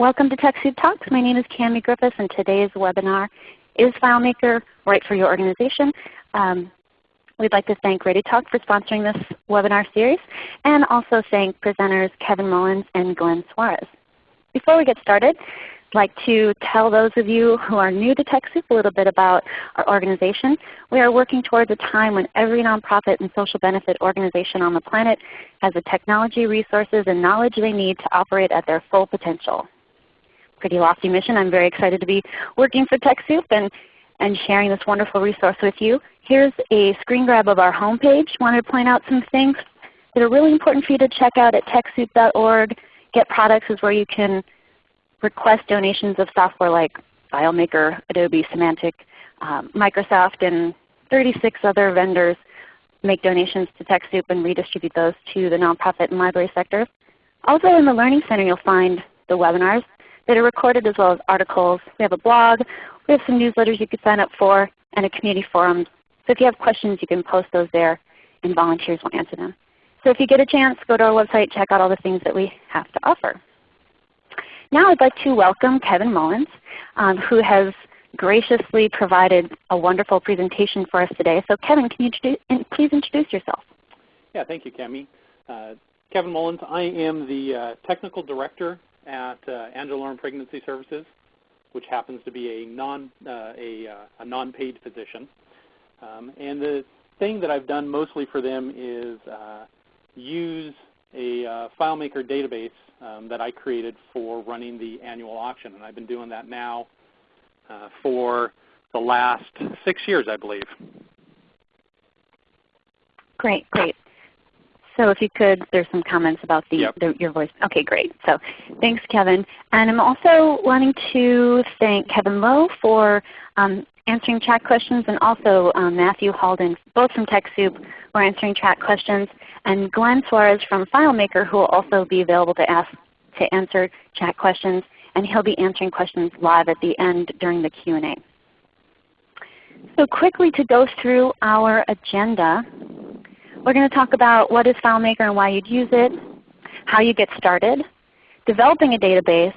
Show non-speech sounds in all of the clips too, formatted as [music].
Welcome to TechSoup Talks. My name is Cami Griffiths and today's webinar is FileMaker right for your organization? Um, we'd like to thank ReadyTalk for sponsoring this webinar series and also thank presenters Kevin Mullins and Glenn Suarez. Before we get started, I'd like to tell those of you who are new to TechSoup a little bit about our organization. We are working towards a time when every nonprofit and social benefit organization on the planet has the technology, resources, and knowledge they need to operate at their full potential. Pretty lofty mission. I'm very excited to be working for TechSoup and, and sharing this wonderful resource with you. Here's a screen grab of our homepage. Wanted to point out some things that are really important for you to check out at TechSoup.org. Get products is where you can request donations of software like FileMaker, Adobe, Symantec, um, Microsoft, and 36 other vendors make donations to TechSoup and redistribute those to the nonprofit and library sectors. Also in the Learning Center you'll find the webinars that are recorded as well as articles. We have a blog. We have some newsletters you can sign up for and a community forum. So if you have questions you can post those there and volunteers will answer them. So if you get a chance, go to our website, check out all the things that we have to offer. Now I'd like to welcome Kevin Mullins, um, who has graciously provided a wonderful presentation for us today. So Kevin, can you please introduce yourself? Yeah, thank you, Cami. Uh, Kevin Mullins. I am the uh, Technical Director at uh, Angela Lauren Pregnancy Services, which happens to be a, non, uh, a, uh, a non-paid position. Um, and the thing that I've done mostly for them is uh, use a FileMaker database um, that I created for running the annual auction. And I've been doing that now uh, for the last six years, I believe. Great, great. So if you could, there's some comments about the, yep. the, your voice. Okay, great. So thanks, Kevin. And I'm also wanting to thank Kevin Lowe for um, answering chat questions and also um, Matthew Halden, both from TechSoup, were answering chat questions and Glenn Suarez from FileMaker who will also be available to, ask, to answer chat questions. And he'll be answering questions live at the end during the Q&A. So quickly to go through our agenda, we're going to talk about what is FileMaker and why you'd use it, how you get started, developing a database,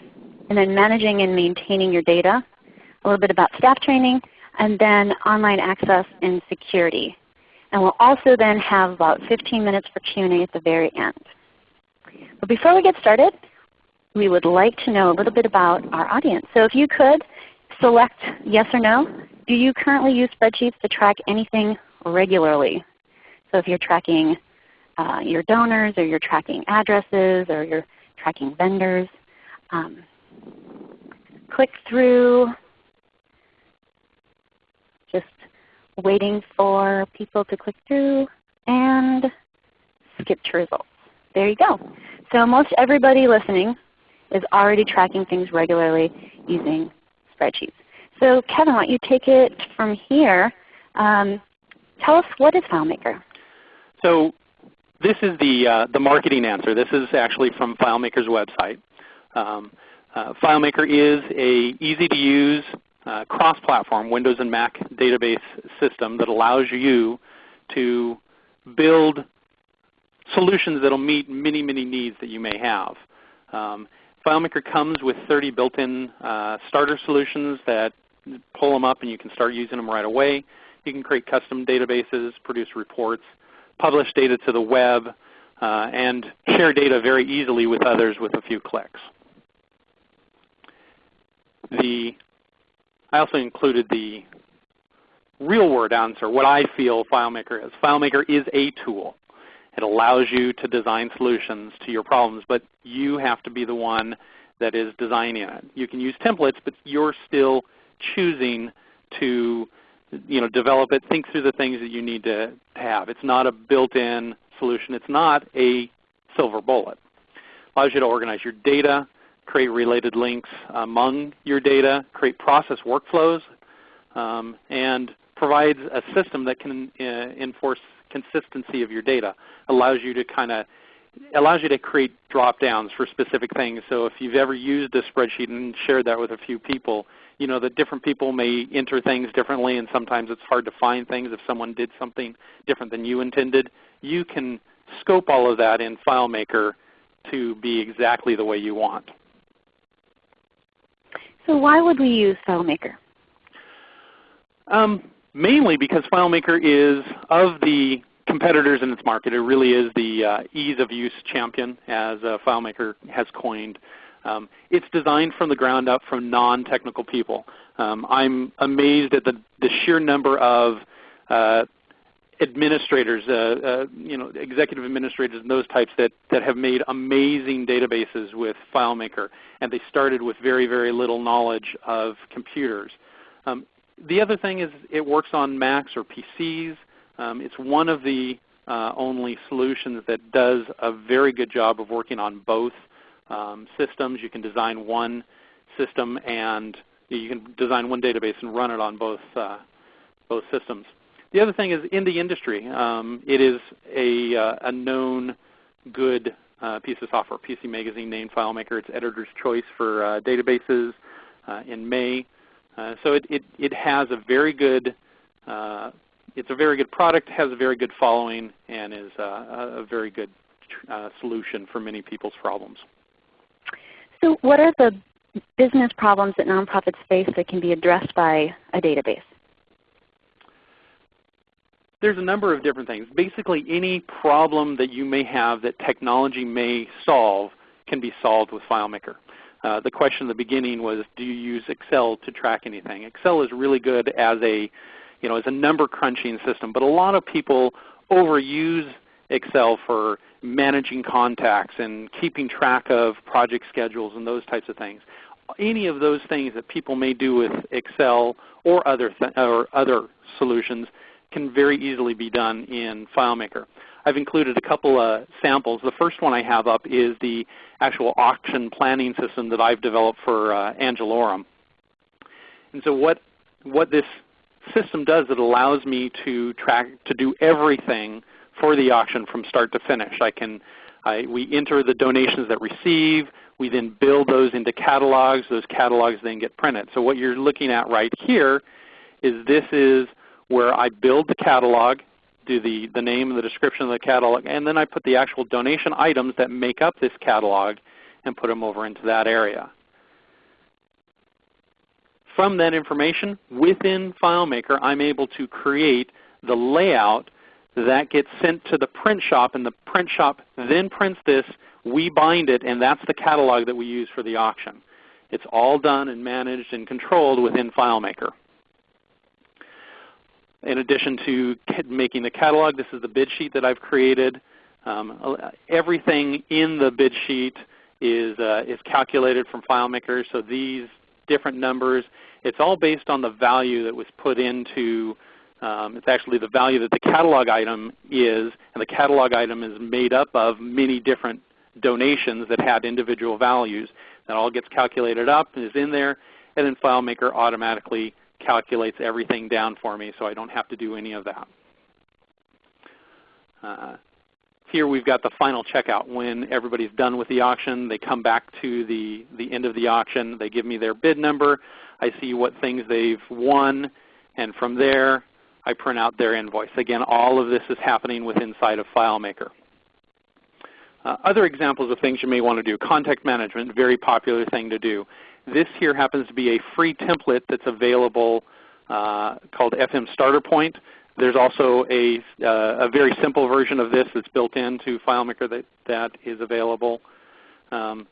and then managing and maintaining your data, a little bit about staff training, and then online access and security. And we'll also then have about 15 minutes for Q&A at the very end. But before we get started, we would like to know a little bit about our audience. So if you could select yes or no, do you currently use spreadsheets to track anything regularly? So if you're tracking uh, your donors or you're tracking addresses or you're tracking vendors, um, click through just waiting for people to click through and skip to results. There you go. So most everybody listening is already tracking things regularly using spreadsheets. So Kevin, why don't you take it from here. Um, tell us what is FileMaker? So this is the, uh, the marketing answer. This is actually from FileMaker's website. Um, uh, FileMaker is a easy to use uh, cross-platform Windows and Mac database system that allows you to build solutions that will meet many, many needs that you may have. Um, FileMaker comes with 30 built-in uh, starter solutions that pull them up and you can start using them right away. You can create custom databases, produce reports, publish data to the web, uh, and share data very easily with others with a few clicks. The I also included the real word answer, what I feel FileMaker is. FileMaker is a tool. It allows you to design solutions to your problems, but you have to be the one that is designing it. You can use templates, but you're still choosing to you know, develop it, think through the things that you need to have. It's not a built-in solution. It's not a silver bullet. It allows you to organize your data, create related links among your data, create process workflows, um, and provides a system that can uh, enforce consistency of your data. Allows you to kind of allows you to create drop downs for specific things. So if you've ever used a spreadsheet and shared that with a few people, you know that different people may enter things differently and sometimes it's hard to find things if someone did something different than you intended. You can scope all of that in FileMaker to be exactly the way you want. So why would we use FileMaker? Um, mainly because FileMaker is of the competitors in its market. It really is the uh, ease of use champion, as uh, FileMaker has coined. Um, it's designed from the ground up from non-technical people. Um, I'm amazed at the, the sheer number of uh, administrators, uh, uh, you know, executive administrators and those types that, that have made amazing databases with FileMaker. And they started with very, very little knowledge of computers. Um, the other thing is it works on Macs or PCs. Um, it's one of the uh, only solutions that does a very good job of working on both um, systems. You can design one system and you can design one database and run it on both, uh, both systems. The other thing is in the industry, um, it is a, uh, a known good uh, piece of software. PC Magazine named FileMaker its editor's choice for uh, databases uh, in May. Uh, so it, it, it, has a very good, it's a very good product, has a very good following, and is a very good solution for many people's problems. So what are the business problems that nonprofits face that can be addressed by a database? There's a number of different things. Basically any problem that you may have that technology may solve can be solved with FileMaker. Uh, the question in the beginning was, do you use Excel to track anything? Excel is really good as a, you know, as a number crunching system, but a lot of people overuse Excel for managing contacts and keeping track of project schedules and those types of things any of those things that people may do with Excel or other, or other solutions can very easily be done in FileMaker. I've included a couple of samples. The first one I have up is the actual auction planning system that I've developed for uh, Angelorum. And so what, what this system does, it allows me to track to do everything for the auction from start to finish. I can I, we enter the donations that receive. We then build those into catalogs. Those catalogs then get printed. So what you're looking at right here is this is where I build the catalog, do the, the name and the description of the catalog, and then I put the actual donation items that make up this catalog and put them over into that area. From that information, within FileMaker, I'm able to create the layout that gets sent to the print shop, and the print shop then prints this. We bind it, and that's the catalog that we use for the auction. It's all done and managed and controlled within FileMaker. In addition to making the catalog, this is the bid sheet that I've created. Um, everything in the bid sheet is, uh, is calculated from FileMaker. So these different numbers, it's all based on the value that was put into um, it's actually the value that the catalog item is, and the catalog item is made up of many different donations that had individual values. That all gets calculated up and is in there, and then FileMaker automatically calculates everything down for me so I don't have to do any of that. Uh, here we've got the final checkout. When everybody's done with the auction, they come back to the, the end of the auction. They give me their bid number. I see what things they've won, and from there I print out their invoice. Again, all of this is happening with inside of FileMaker. Uh, other examples of things you may want to do. Contact management, very popular thing to do. This here happens to be a free template that's available uh, called FM Starting Point. There's also a, uh, a, very simple version of this that's built into FileMaker that, that is available. Um,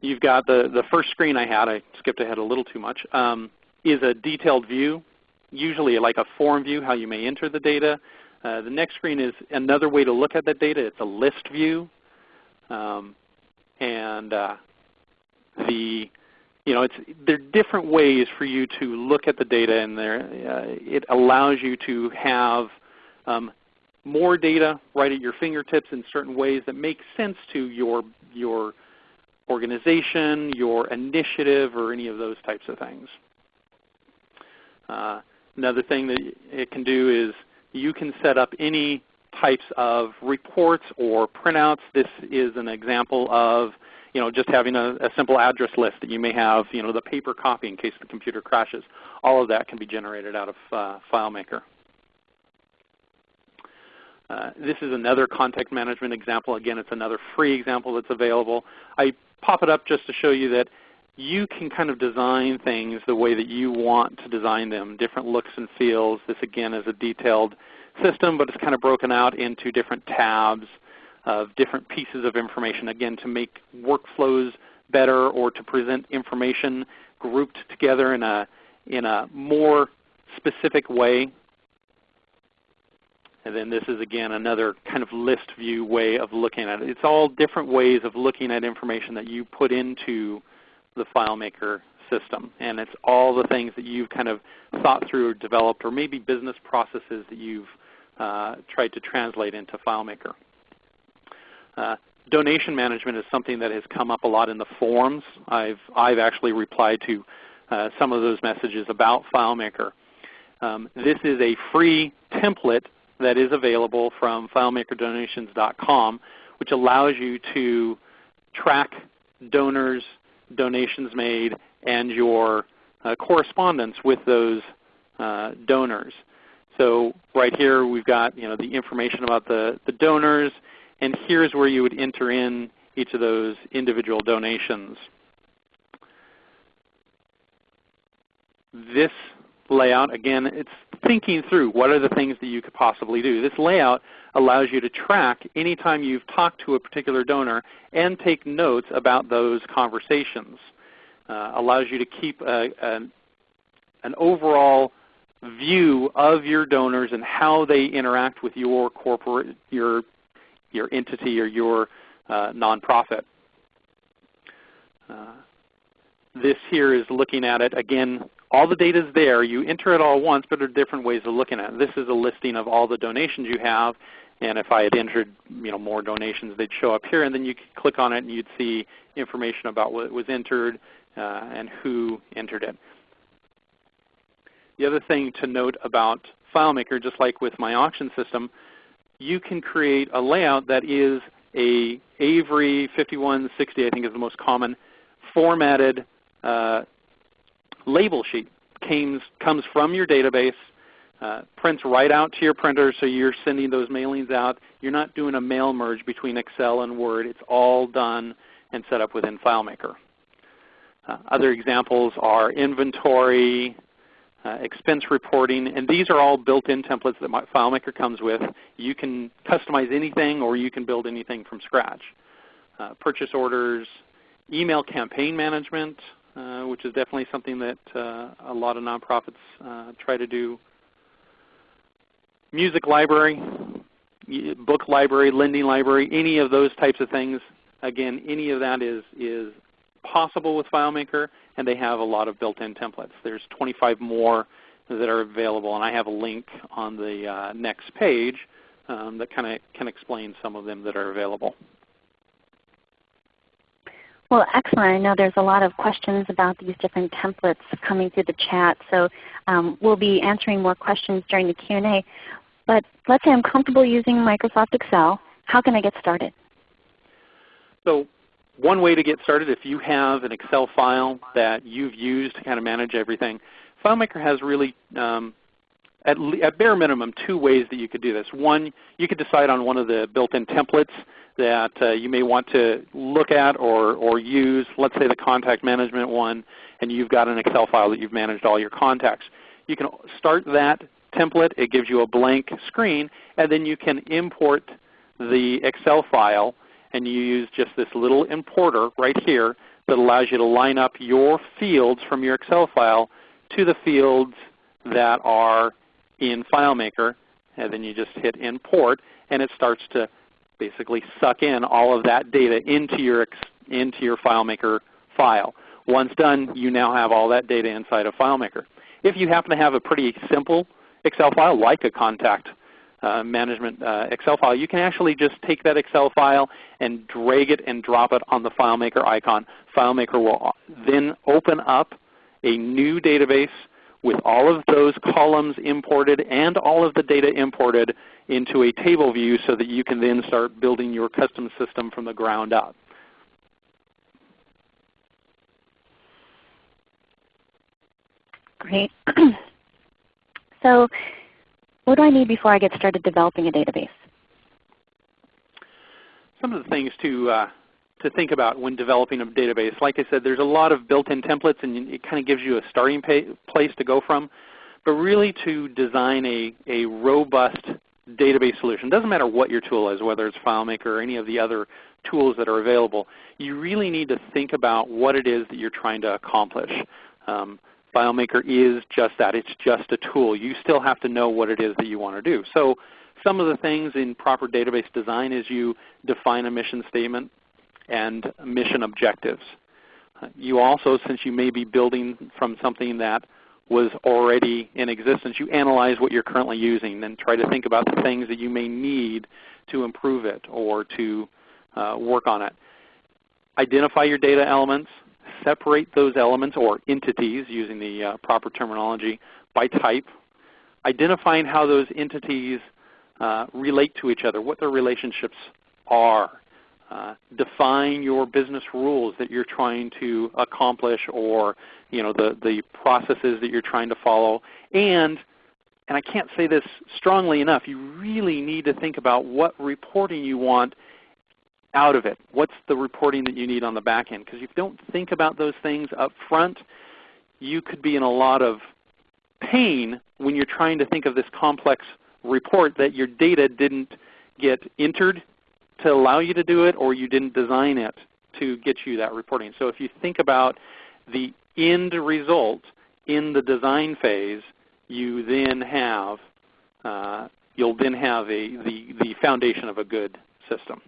you've got the, the first screen I had, I skipped ahead a little too much, um, is a detailed view usually like a form view, how you may enter the data. Uh, the next screen is another way to look at that data. It's a list view. Um, and uh, the, you know, it's, there are different ways for you to look at the data and there, uh, it allows you to have um, more data right at your fingertips in certain ways that make sense to your, your organization, your initiative, or any of those types of things. Uh, Another thing that it can do is you can set up any types of reports or printouts. This is an example of you know, just having a, a, simple address list that you may have, you know, the paper copy in case the computer crashes. All of that can be generated out of uh, FileMaker. Uh, this is another contact management example. Again, it's another free example that's available. I pop it up just to show you that you can kind of design things the way that you want to design them, different looks and feels. This again is a detailed system, but it's kind of broken out into different tabs of different pieces of information, again to make workflows better or to present information grouped together in a, in a more specific way. And then this is again another kind of list view way of looking at it. It's all different ways of looking at information that you put into the FileMaker system. And it's all the things that you've kind of thought through or developed or maybe business processes that you've uh, tried to translate into FileMaker. Uh, donation management is something that has come up a lot in the forums. I've, I've actually replied to uh, some of those messages about FileMaker. Um, this is a free template that is available from FileMakerDonations.com which allows you to track donors, donations made, and your uh, correspondence with those uh, donors. So right here we've got you know, the information about the, the donors, and here's where you would enter in each of those individual donations. This layout, again, it's thinking through what are the things that you could possibly do. This layout allows you to track anytime you've talked to a particular donor and take notes about those conversations. Uh, allows you to keep a, a, an overall view of your donors and how they interact with your corporate, your, your entity or your uh, nonprofit. Uh, this here is looking at it again. All the data is there. You enter it all once, but there are different ways of looking at it. This is a listing of all the donations you have, and if I had entered you know, more donations, they'd show up here, and then you could click on it and you'd see information about what was entered uh, and who entered it. The other thing to note about FileMaker, just like with my auction system, you can create a layout that is a Avery 5160, I think is the most common, formatted uh, label sheet. Comes, comes from your database, uh, prints right out to your printer so you're sending those mailings out. You're not doing a mail merge between Excel and Word. It's all done and set up within FileMaker. Uh, other examples are inventory, uh, expense reporting, and these are all built-in templates that FileMaker comes with. You can customize anything or you can build anything from scratch. Uh, purchase orders, email campaign management, uh, which is definitely something that uh, a lot of nonprofits uh, try to do. Music library, book library, lending library, any of those types of things. Again, any of that is, is possible with FileMaker, and they have a lot of built-in templates. There's 25 more that are available, and I have a link on the uh, next page um, that kind of can explain some of them that are available. Well, excellent. I know there's a lot of questions about these different templates coming through the chat, so um, we'll be answering more questions during the Q&A. But let's say I'm comfortable using Microsoft Excel. How can I get started? So one way to get started, if you have an Excel file that you've used to kind of manage everything, FileMaker has really, um, at, at bare minimum, two ways that you could do this. One, you could decide on one of the built-in templates that uh, you may want to look at or, or use. Let's say the contact management one, and you've got an Excel file that you've managed all your contacts. You can start that template. It gives you a blank screen, and then you can import the Excel file and you use just this little importer right here that allows you to line up your fields from your Excel file to the fields that are in FileMaker. And then you just hit import and it starts to basically suck in all of that data into your, into your FileMaker file. Once done, you now have all that data inside of FileMaker. If you happen to have a pretty simple Excel file like a contact uh, management uh, Excel file, you can actually just take that Excel file and drag it and drop it on the FileMaker icon. FileMaker will then open up a new database with all of those columns imported and all of the data imported into a table view so that you can then start building your custom system from the ground up. Great. [clears throat] so what do I need before I get started developing a database? Some of the things to, uh, to think about when developing a database. Like I said, there's a lot of built-in templates and it kind of gives you a starting place to go from. But really to design a, a robust database solution, doesn't matter what your tool is, whether it's FileMaker or any of the other tools that are available, you really need to think about what it is that you're trying to accomplish. Um, FileMaker is just that. It's just a tool. You still have to know what it is that you want to do. So some of the things in proper database design is you define a mission statement and mission objectives. You also, since you may be building from something that was already in existence, you analyze what you're currently using and try to think about the things that you may need to improve it or to uh, work on it. Identify your data elements, separate those elements or entities using the uh, proper terminology by type, identifying how those entities uh, relate to each other, what their relationships are. Uh, define your business rules that you're trying to accomplish or you know, the, the processes that you're trying to follow. And, and I can't say this strongly enough, you really need to think about what reporting you want out of it. What's the reporting that you need on the back end? Because if you don't think about those things up front, you could be in a lot of pain when you're trying to think of this complex report that your data didn't get entered to allow you to do it or you didn't design it to get you that reporting. So if you think about the end result in the design phase, you then have uh, you'll then have a, the, the foundation of a good system.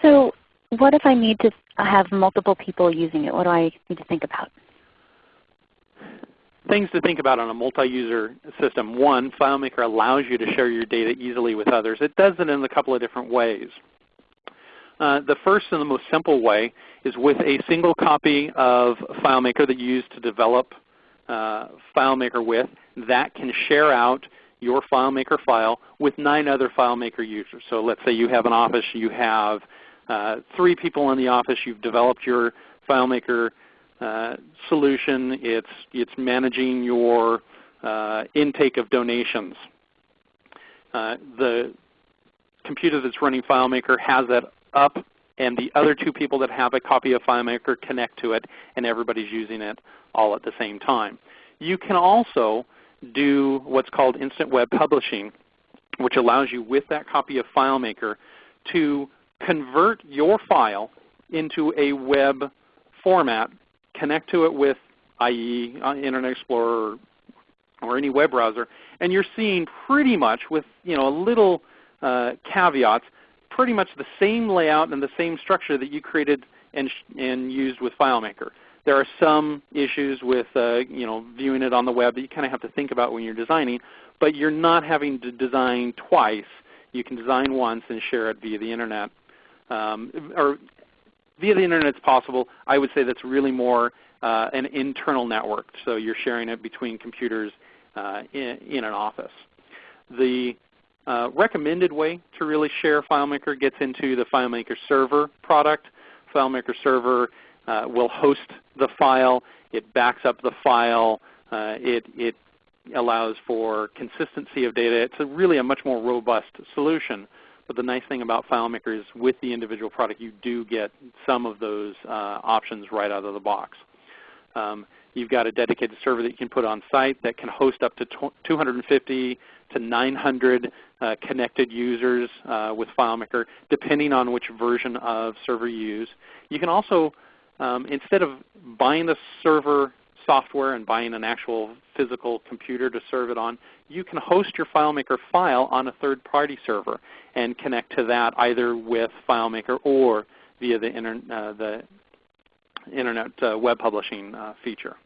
So what if I need to have multiple people using it? What do I need to think about? Things to think about on a multi-user system. One, FileMaker allows you to share your data easily with others. It does it in a couple of different ways. Uh, the first and the most simple way is with a single copy of FileMaker that you use to develop uh, FileMaker with. That can share out your FileMaker file with nine other FileMaker users. So let's say you have an office, you have uh, three people in the office, you've developed your FileMaker uh, solution, it's, it's managing your uh, intake of donations. Uh, the computer that's running FileMaker has that up and the other two people that have a copy of FileMaker connect to it and everybody's using it all at the same time. You can also do what's called instant web publishing, which allows you with that copy of FileMaker to convert your file into a web format, connect to it with IE, uh, Internet Explorer, or any web browser, and you're seeing pretty much with you know a little uh, caveats, pretty much the same layout and the same structure that you created and, and used with FileMaker. There are some issues with uh, you know, viewing it on the web that you kind of have to think about when you're designing, but you're not having to design twice. You can design once and share it via the Internet. Um, or via the Internet is possible. I would say that's really more uh, an internal network. So you're sharing it between computers uh, in, in, an office. The uh, recommended way to really share FileMaker gets into the FileMaker Server product. FileMaker Server uh, will host the file. It backs up the file. Uh, it, it allows for consistency of data. It's a really a much more robust solution. But the nice thing about FileMaker is with the individual product you do get some of those uh, options right out of the box. Um, you've got a dedicated server that you can put on site that can host up to 250 to 900 uh, connected users uh, with FileMaker, depending on which version of server you use. You can also, um, instead of buying the server software and buying an actual physical computer to serve it on, you can host your FileMaker file on a third-party server and connect to that either with FileMaker or via the, inter uh, the Internet uh, web publishing uh, feature.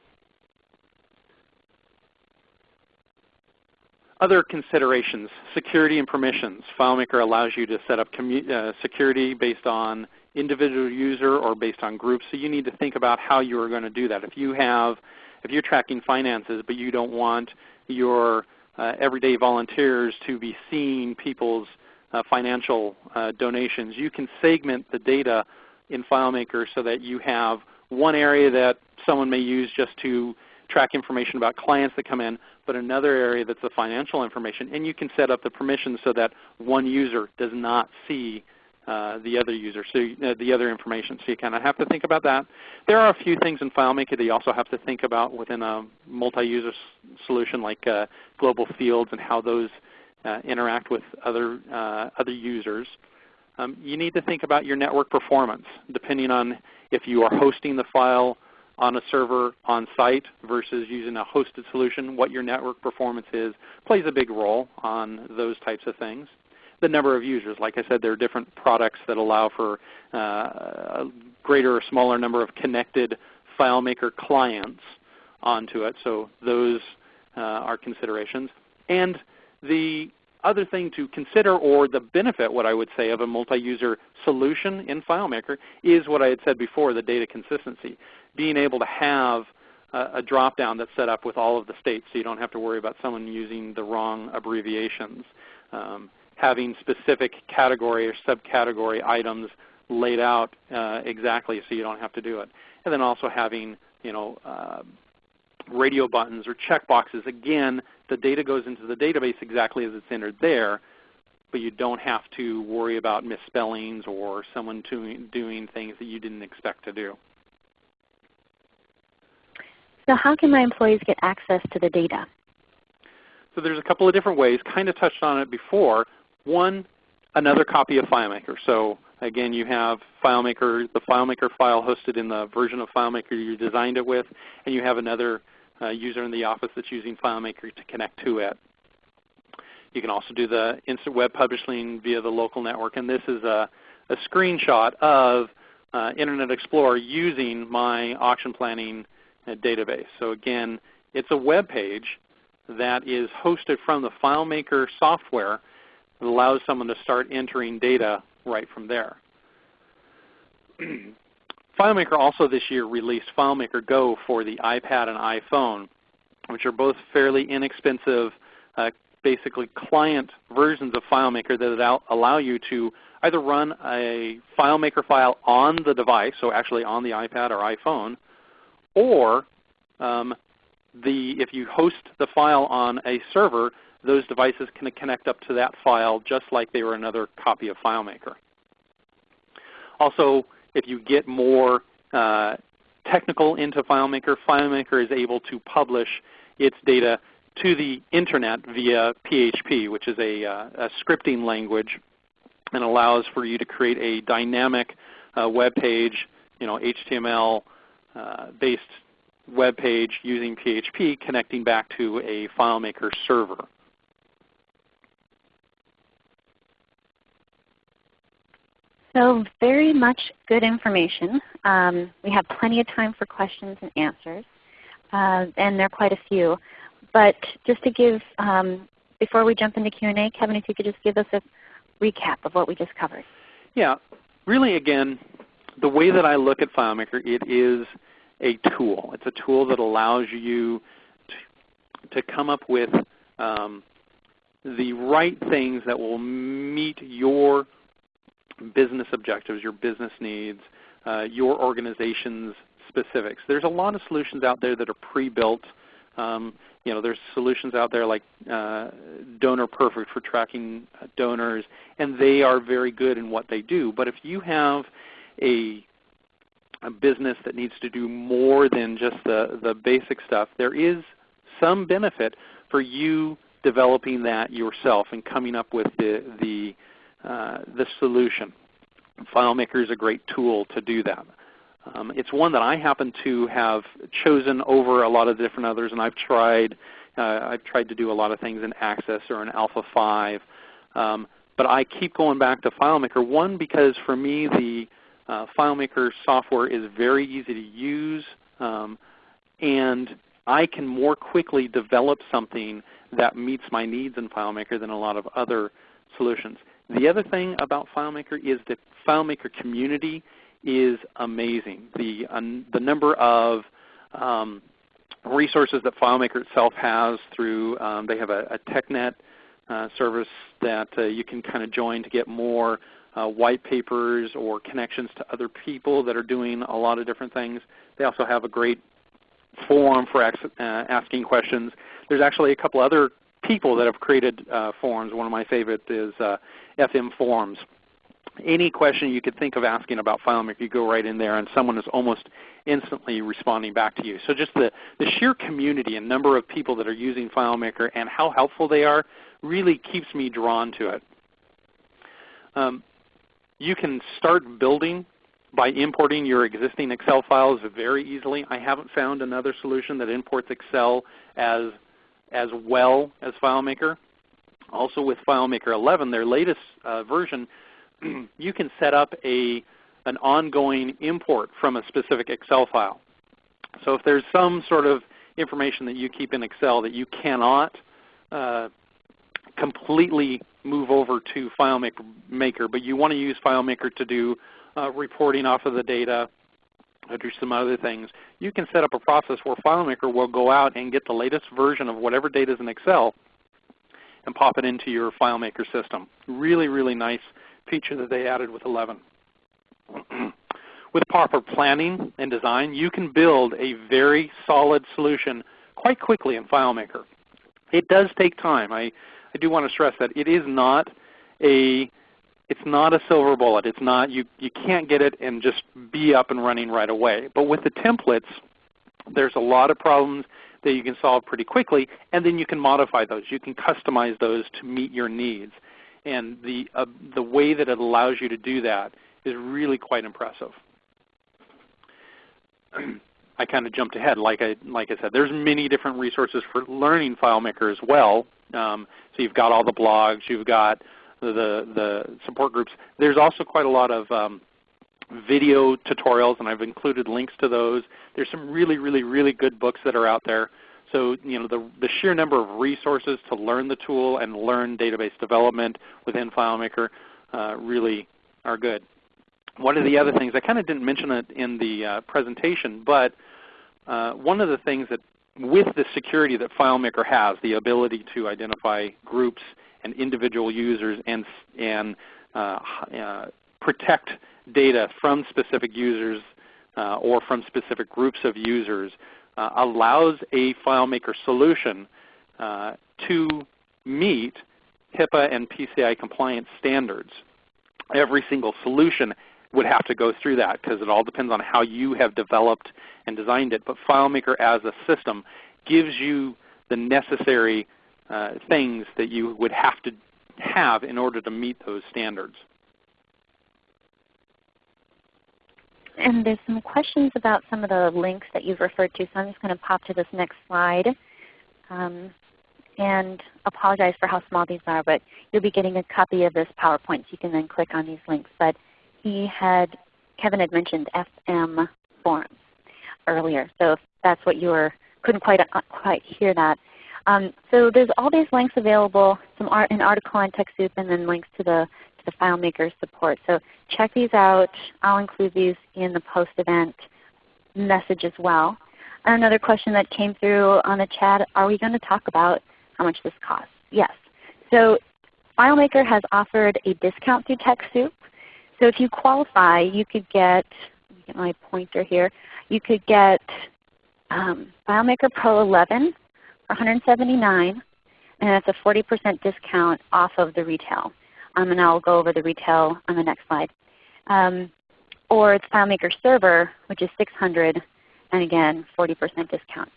Other considerations, security and permissions. FileMaker allows you to set up uh, security based on individual user or based on groups. So you need to think about how you are going to do that. If you have, if you're tracking finances but you don't want your uh, everyday volunteers to be seeing people's uh, financial uh, donations, you can segment the data in FileMaker so that you have one area that someone may use just to track information about clients that come in, but another area that's the financial information. And you can set up the permissions so that one user does not see uh, the other user, so uh, the other information. So you kind of have to think about that. There are a few things in FileMaker that you also have to think about within a multi-user solution like uh, global fields and how those uh, interact with other, uh, other users. Um, you need to think about your network performance depending on if you are hosting the file on a server on site versus using a hosted solution, what your network performance is plays a big role on those types of things the number of users. Like I said, there are different products that allow for uh, a greater or smaller number of connected FileMaker clients onto it. So those uh, are considerations. And the other thing to consider or the benefit, what I would say, of a multi-user solution in FileMaker is what I had said before, the data consistency. Being able to have a, drop-down that's set up with all of the states so you don't have to worry about someone using the wrong abbreviations. Um, having specific category or subcategory items laid out uh, exactly so you don't have to do it. And then also having you know, uh, radio buttons or checkboxes. Again, the data goes into the database exactly as it's entered there, but you don't have to worry about misspellings or someone doing, doing things that you didn't expect to do. So how can my employees get access to the data? So there's a couple of different ways. Kind of touched on it before. One, another copy of FileMaker. So again, you have FileMaker, the FileMaker file hosted in the version of FileMaker you designed it with, and you have another uh, user in the office that's using FileMaker to connect to it. You can also do the instant web publishing via the local network, and this is a, a screenshot of uh, Internet Explorer using my auction planning uh, database. So again, it's a web page that is hosted from the FileMaker software it allows someone to start entering data right from there. [clears throat] FileMaker also this year released FileMaker Go for the iPad and iPhone, which are both fairly inexpensive, uh, basically client versions of FileMaker that allow you to either run a FileMaker file on the device, so actually on the iPad or iPhone, or um, the, if you host the file on a server, those devices can connect up to that file just like they were another copy of FileMaker. Also, if you get more uh, technical into FileMaker, FileMaker is able to publish its data to the Internet via PHP, which is a, uh, a scripting language and allows for you to create a dynamic uh, web page, you know, HTML uh, based web page using PHP connecting back to a FileMaker server. So very much good information. Um, we have plenty of time for questions and answers, uh, and there are quite a few. But just to give, um, before we jump into Q&A, Kevin, if you could just give us a recap of what we just covered. Yeah, really again, the way that I look at FileMaker, it is a tool. It's a tool that allows you to, to come up with um, the right things that will meet your business objectives, your business needs, uh, your organization's specifics. There's a lot of solutions out there that are pre-built. Um, you know, there's solutions out there like uh, Donor Perfect for tracking uh, donors, and they are very good in what they do. But if you have a, a business that needs to do more than just the, the basic stuff, there is some benefit for you developing that yourself and coming up with the, the uh, the solution. FileMaker is a great tool to do that. Um, it's one that I happen to have chosen over a lot of different others, and I've tried. Uh, I've tried to do a lot of things in Access or in Alpha 5, um, but I keep going back to FileMaker. One, because for me the uh, FileMaker software is very easy to use, um, and I can more quickly develop something that meets my needs in FileMaker than a lot of other solutions. The other thing about FileMaker is that FileMaker community is amazing. The, um, the number of um, resources that FileMaker itself has through, um, they have a, a TechNet uh, service that uh, you can kind of join to get more uh, white papers or connections to other people that are doing a lot of different things. They also have a great forum for uh, asking questions. There's actually a couple other people that have created uh, forums. One of my favorite is uh, FM Forums. Any question you could think of asking about FileMaker, you go right in there and someone is almost instantly responding back to you. So just the, the sheer community and number of people that are using FileMaker and how helpful they are really keeps me drawn to it. Um, you can start building by importing your existing Excel files very easily. I haven't found another solution that imports Excel as, as well as FileMaker. Also with FileMaker 11, their latest uh, version, [clears throat] you can set up a, an ongoing import from a specific Excel file. So if there's some sort of information that you keep in Excel that you cannot uh, completely move over to FileMaker, but you want to use FileMaker to do uh, reporting off of the data, or do some other things, you can set up a process where FileMaker will go out and get the latest version of whatever data is in Excel and pop it into your FileMaker system. Really, really nice feature that they added with 11. [clears throat] with proper planning and design, you can build a very solid solution quite quickly in FileMaker. It does take time. I, I do want to stress that it is not a it's not a silver bullet. It's not you you can't get it and just be up and running right away. But with the templates, there's a lot of problems that you can solve pretty quickly, and then you can modify those. You can customize those to meet your needs. And the uh, the way that it allows you to do that is really quite impressive. [clears throat] I kind of jumped ahead. Like I, like I said, there's many different resources for learning FileMaker as well. Um, so you've got all the blogs, you've got the, the support groups. There's also quite a lot of um, video tutorials, and I've included links to those. There's some really, really, really good books that are out there. So you know the, the sheer number of resources to learn the tool and learn database development within FileMaker uh, really are good. One of the other things, I kind of didn't mention it in the uh, presentation, but uh, one of the things that with the security that FileMaker has, the ability to identify groups and individual users and, and uh, uh, protect data from specific users uh, or from specific groups of users uh, allows a FileMaker solution uh, to meet HIPAA and PCI compliance standards. Every single solution would have to go through that because it all depends on how you have developed and designed it. But FileMaker as a system gives you the necessary uh, things that you would have to have in order to meet those standards. And there's some questions about some of the links that you've referred to, so I'm just going to pop to this next slide. Um, and apologize for how small these are, but you'll be getting a copy of this PowerPoint, so you can then click on these links. But he had, Kevin had mentioned FM forums earlier, so if that's what you were, couldn't quite, uh, quite hear that, um, so there's all these links available, some art, an article on TechSoup, and then links to the, the FileMaker support. So check these out. I'll include these in the post-event message as well. Another question that came through on the chat, are we going to talk about how much this costs? Yes. So FileMaker has offered a discount through TechSoup. So if you qualify, you could get, get my pointer here, you could get um, FileMaker Pro 11 for 179 and that's a 40% discount off of the retail. Um, and I'll go over the retail on the next slide. Um, or it's FileMaker Server, which is 600 and again 40% discount.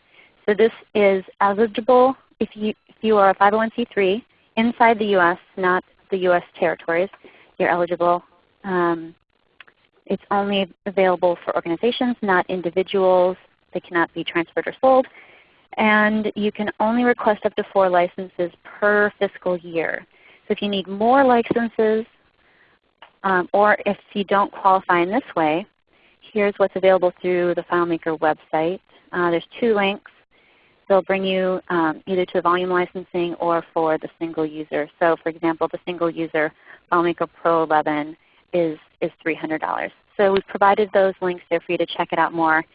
So this is eligible if you, if you are a 501c3 inside the US, not the US territories, you're eligible. Um, it's only available for organizations, not individuals. They cannot be transferred or sold and you can only request up to four licenses per fiscal year. So if you need more licenses, um, or if you don't qualify in this way, here's what's available through the FileMaker website. Uh, there's two links. They'll bring you um, either to the volume licensing or for the single user. So for example, the single user FileMaker Pro 11 is, is $300. So we've provided those links there for you to check it out more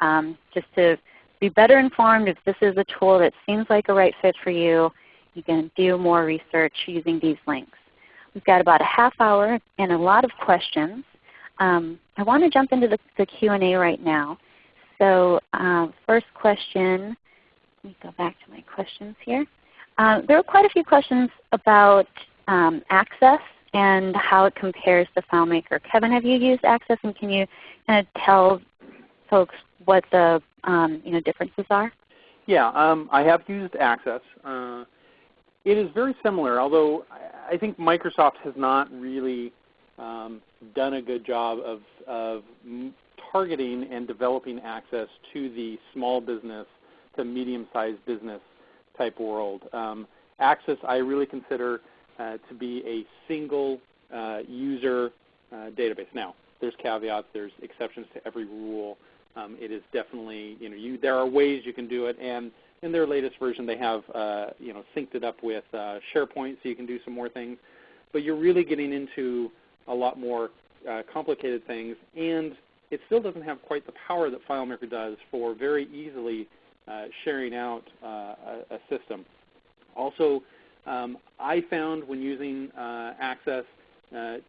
um, just to be better informed if this is a tool that seems like a right fit for you. You can do more research using these links. We've got about a half hour and a lot of questions. Um, I want to jump into the, the Q&A right now. So uh, first question, let me go back to my questions here. Uh, there were quite a few questions about um, Access and how it compares to FileMaker. Kevin, have you used Access and can you kind of tell folks what the um, you know, differences are? Yeah, um, I have used Access. Uh, it is very similar, although I think Microsoft has not really um, done a good job of, of targeting and developing access to the small business to medium-sized business type world. Um, access I really consider uh, to be a single uh, user uh, database. Now, there's caveats, there's exceptions to every rule. Um, it is definitely, you know, you, there are ways you can do it, and in their latest version they have, uh, you know, synced it up with uh, SharePoint so you can do some more things. But you're really getting into a lot more uh, complicated things, and it still doesn't have quite the power that FileMaker does for very easily uh, sharing out uh, a, a, system. Also, um, I found when using uh, Access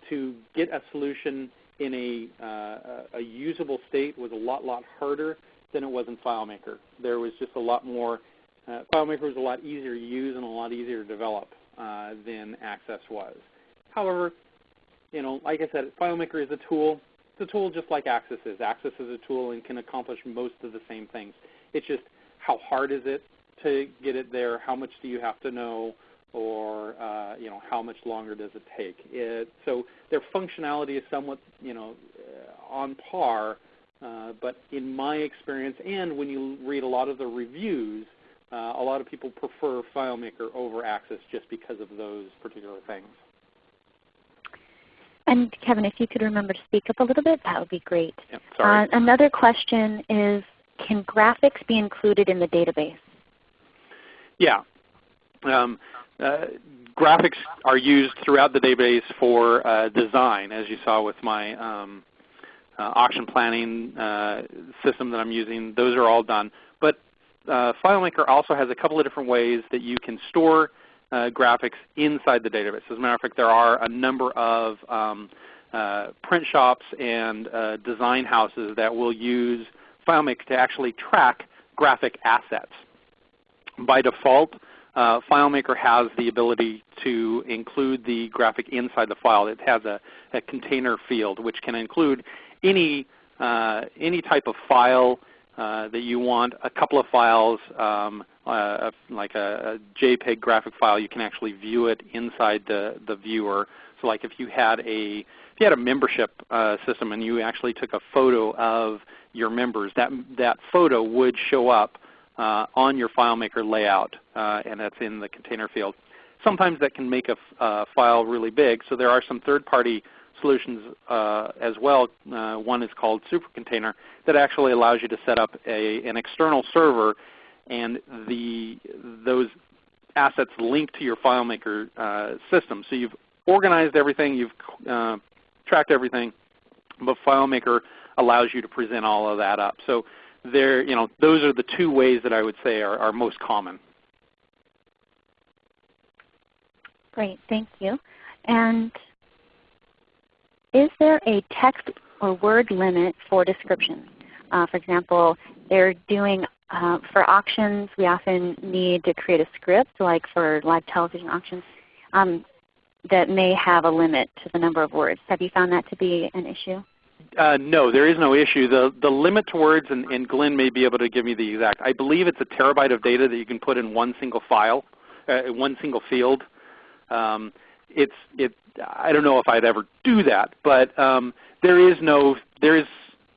to get a solution in a, a usable state was a lot, lot harder than it was in FileMaker. There was just a lot more, FileMaker was a lot easier to use and a lot easier to develop than Access was. However, you know, like I said, FileMaker is a tool. It's a tool just like Access is. Access is a tool and can accomplish most of the same things. It's just how hard is it to get it there? How much do you have to know? Or uh, you know, how much longer does it take? It, so their functionality is somewhat you know uh, on par. Uh, but in my experience, and when you read a lot of the reviews, uh, a lot of people prefer FileMaker over Access just because of those particular things. And Kevin, if you could remember to speak up a little bit, that would be great. Yep, sorry. Uh, another question is, can graphics be included in the database? Yeah. Um, uh, graphics are used throughout the database for uh, design, as you saw with my um, auction planning uh, system that I'm using. Those are all done. But uh, FileMaker also has a couple of different ways that you can store uh, graphics inside the database. As a matter of fact, there are a number of um, uh, print shops and uh, design houses that will use FileMaker to actually track graphic assets. By default, uh, FileMaker has the ability to include the graphic inside the file. It has a, a container field which can include any, uh, any type of file uh, that you want, a couple of files, um, uh, like a, a, JPEG graphic file, you can actually view it inside the, the viewer. So like if you had a, if you had a membership uh, system and you actually took a photo of your members, that, that photo would show up uh, on your FileMaker layout, uh, and that's in the container field. Sometimes that can make a file really big, so there are some third-party solutions uh, as well. Uh, one is called SuperContainer that actually allows you to set up a, an external server and the, those assets link to your FileMaker uh, system. So you've organized everything, you've uh, tracked everything, but FileMaker allows you to present all of that up. So there, you know, those are the two ways that I would say are, are most common. Great, thank you. And is there a text or word limit for descriptions? Uh, for example, they're doing uh, for auctions, we often need to create a script, like for live television auctions, um, that may have a limit to the number of words. Have you found that to be an issue? Uh, no, there is no issue. The, the limit to words, and, and, Glenn may be able to give me the exact, I believe it's a terabyte of data that you can put in one single file, uh, one single field. Um, it's, it, I don't know if I'd ever do that, but um, there is no there is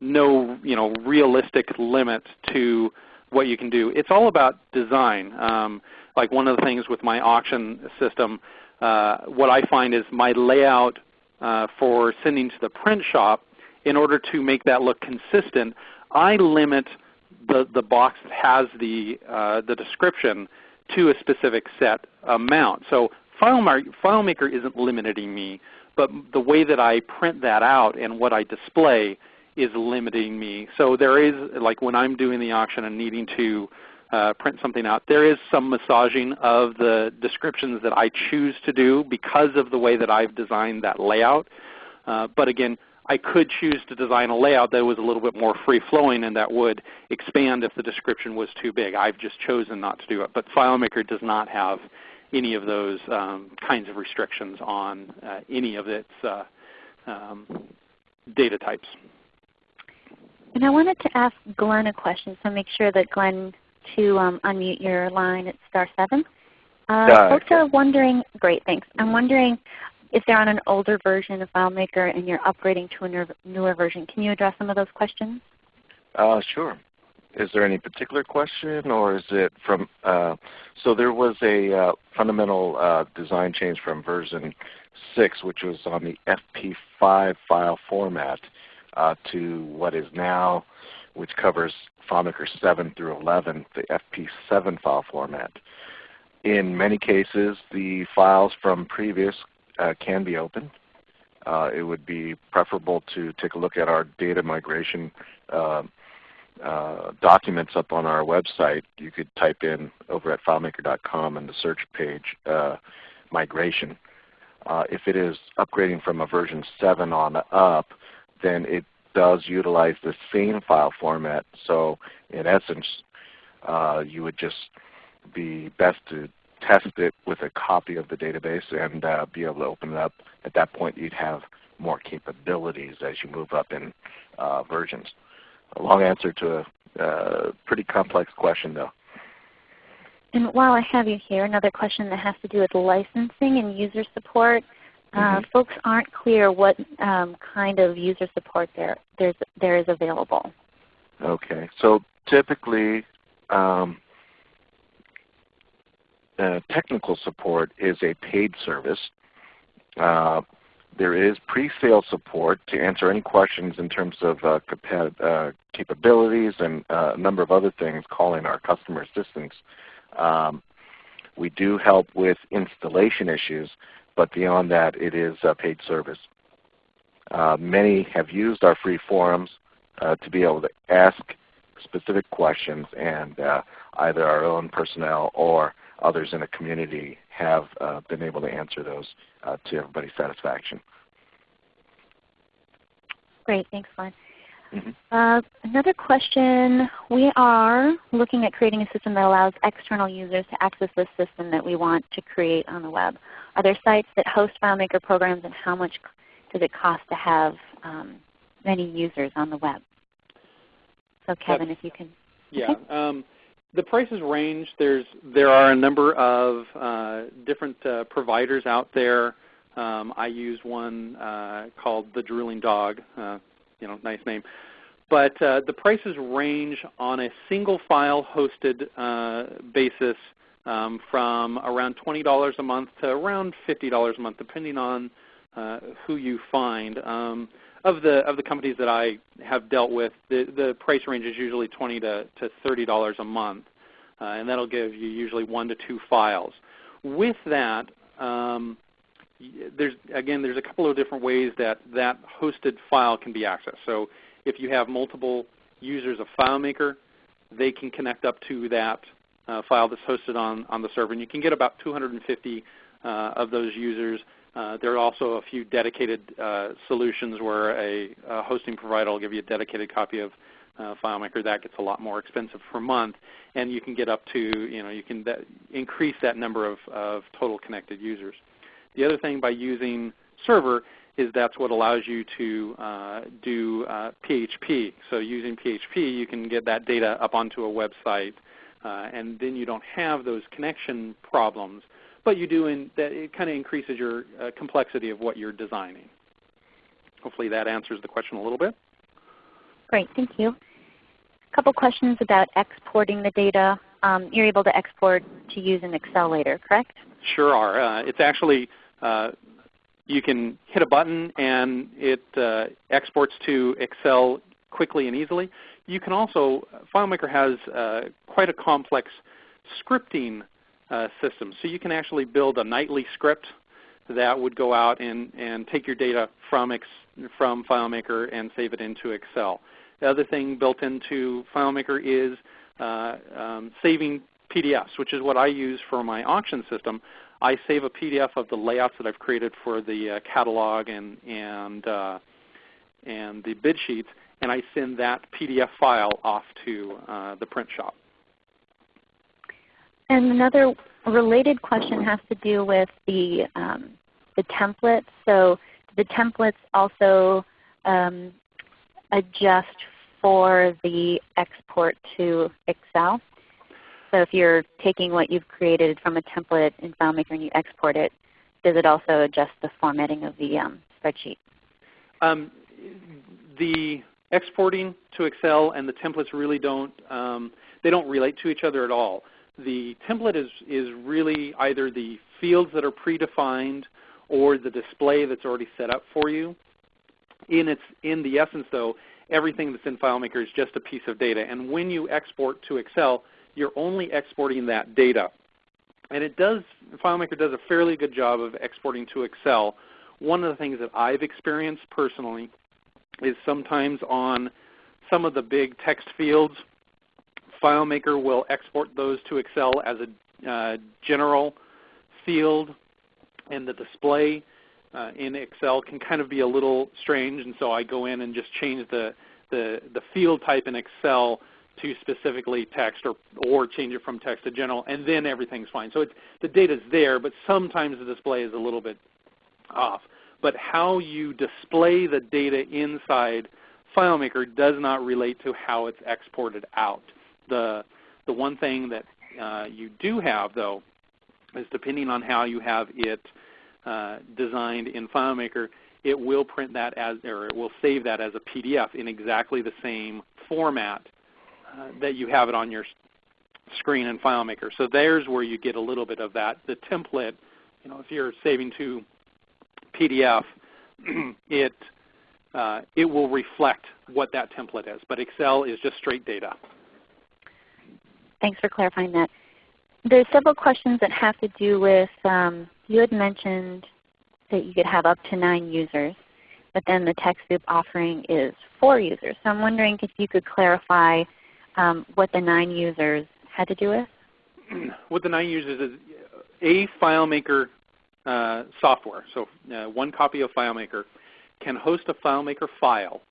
no you know realistic limit to what you can do. It's all about design. Um, like one of the things with my auction system, uh, what I find is my layout uh, for sending to the print shop, in order to make that look consistent, I limit the, the box that has the, uh, the description to a specific set amount. So FileMaker isn't limiting me, but the way that I print that out and what I display is limiting me. So there is, like when I'm doing the auction and needing to uh, print something out, there is some massaging of the descriptions that I choose to do because of the way that I've designed that layout. Uh, but again, I could choose to design a layout that was a little bit more free-flowing and that would expand if the description was too big. I've just chosen not to do it. But FileMaker does not have any of those um, kinds of restrictions on uh, any of its uh, um, data types. And I wanted to ask Glenn a question, so make sure that Glenn to um, unmute your line at star 7. Uh, folks are wondering, great, thanks. I'm wondering if they're on an older version of FileMaker and you're upgrading to a newer version. Can you address some of those questions? Uh, sure. Is there any particular question or is it from, uh, so there was a uh, fundamental uh, design change from version 6 which was on the FP5 file format uh, to what is now, which covers FileMaker 7 through 11, the FP7 file format. In many cases, the files from previous uh, can be opened. Uh, it would be preferable to take a look at our data migration uh, uh documents up on our website. You could type in over at FileMaker.com in the search page uh, migration. Uh, if it is upgrading from a version 7 on up, then it does utilize the same file format. So in essence, you would just be best to test it with a copy of the database and uh, be able to open it up. At that point you'd have more capabilities as you move up in uh, versions. A long answer to a uh, pretty complex question though. And while I have you here, another question that has to do with licensing and user support. Uh, mm -hmm. folks aren't clear what um, kind of user support there, there is available. Okay. So typically um, uh, technical support is a paid service. Uh, there is pre-sale support to answer any questions in terms of uh, uh capabilities and uh, a number of other things calling our customer assistance. Um, we do help with installation issues, but beyond that it is a paid service. many have used our free forums to be able to ask specific questions and either our own personnel or others in the community have uh, been able to answer those uh, to everybody's satisfaction. Great, thanks, Glenn. Mm -hmm. uh, another question, we are looking at creating a system that allows external users to access this system that we want to create on the web. Are there sites that host FileMaker programs and how much does it cost to have um, many users on the web? So Kevin, if you can. Yeah. Okay. Um, the prices range. There's there are a number of uh, different uh, providers out there. Um, I use one uh, called the Drooling Dog. Uh, you know, nice name. But uh, the prices range on a single file hosted uh, basis um, from around $20 a month to around $50 a month, depending on who you find. Um, of the of the companies that I have dealt with, the the price range is usually 20 to to 30 dollars a month, uh, and that'll give you usually one to two files. With that, um, there's again there's a couple of different ways that that hosted file can be accessed. So if you have multiple users of FileMaker, they can connect up to that uh, file that's hosted on on the server, and you can get about 250 uh, of those users uh, there are also a few dedicated uh, solutions where a, a, hosting provider will give you a dedicated copy of uh, FileMaker. That gets a lot more expensive per month, and you can get up to, you know, you can that increase that number of, of total connected users. The other thing by using Server is that's what allows you to uh, do PHP. Uh, so using PHP, you can get that data up onto a website, uh, and then you don't have those connection problems but you do in that it kind of increases your uh, complexity of what you're designing. Hopefully that answers the question a little bit. Great, thank you. A couple questions about exporting the data. Um, you're able to export to use in Excel later, correct? Sure are. Uh, it's actually, uh, you can hit a button and it uh, exports to Excel quickly and easily. You can also, FileMaker has uh, quite a complex scripting uh, system. So you can actually build a nightly script that would go out and, and take your data from, Ex, from FileMaker and save it into Excel. The other thing built into FileMaker is uh, um, saving PDFs, which is what I use for my auction system. I save a PDF of the layouts that I've created for the uh, catalog and, and, uh, and the bid sheets, and I send that PDF file off to uh, the print shop. And another related question has to do with the, um, the templates. So the templates also um, adjust for the export to Excel. So if you're taking what you've created from a template in FileMaker and you export it, does it also adjust the formatting of the um, spreadsheet? Um, the exporting to Excel and the templates really don't um, they don't relate to each other at all. The template is is really either the fields that are predefined or the display that's already set up for you. In its in the essence though, everything that's in FileMaker is just a piece of data. And when you export to Excel, you're only exporting that data. And it does, FileMaker does a fairly good job of exporting to Excel. One of the things that I've experienced personally is sometimes on some of the big text fields, FileMaker will export those to Excel as a uh, general field, and the display uh, in Excel can kind of be a little strange, and so I go in and just change the, the, the field type in Excel to specifically text or, or change it from text to general, and then everything's fine. So it's, the data is there, but sometimes the display is a little bit off. But how you display the data inside FileMaker does not relate to how it's exported out. The, the one thing that uh, you do have, though, is depending on how you have it uh, designed in FileMaker, it will print that as, or it will save that as a PDF in exactly the same format uh, that you have it on your screen in FileMaker. So there's where you get a little bit of that. The template, you know, if you're saving to PDF, [clears throat] it uh, it will reflect what that template is. But Excel is just straight data. Thanks for clarifying that. There's several questions that have to do with, um, you had mentioned that you could have up to nine users, but then the TechSoup offering is four users. So I'm wondering if you could clarify um, what the nine users had to do with? [clears throat] what the nine users is a FileMaker uh, software. So uh, one copy of FileMaker can host a FileMaker file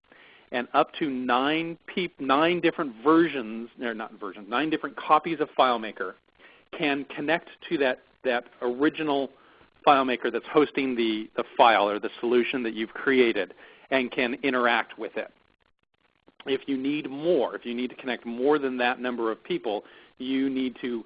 and up to nine, nine different versions, or not versions, nine different copies of FileMaker can connect to that, that original FileMaker that's hosting the, the file or the solution that you've created and can interact with it. If you need more, if you need to connect more than that number of people, you need to